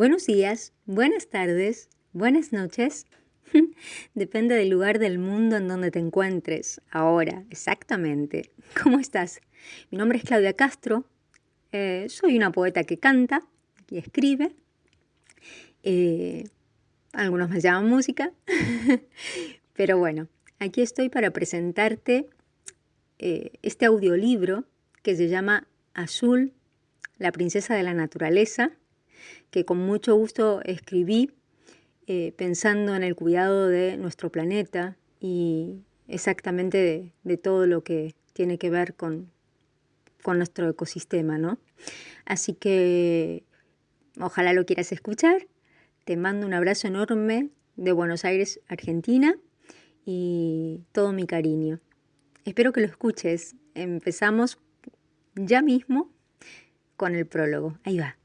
Buenos días, buenas tardes, buenas noches. Depende del lugar del mundo en donde te encuentres. Ahora, exactamente. ¿Cómo estás? Mi nombre es Claudia Castro. Eh, soy una poeta que canta y escribe. Eh, algunos me llaman música. Pero bueno, aquí estoy para presentarte eh, este audiolibro que se llama Azul, la princesa de la naturaleza que con mucho gusto escribí eh, pensando en el cuidado de nuestro planeta y exactamente de, todo lo que tiene que ver con, con nuestro ecosistema, ¿no? Así que ojalá lo quieras escuchar. Te mando un abrazo enorme de Buenos Aires, Argentina, y todo mi cariño. Espero que lo escuches. Empezamos ya mismo con el prólogo. Ahí va.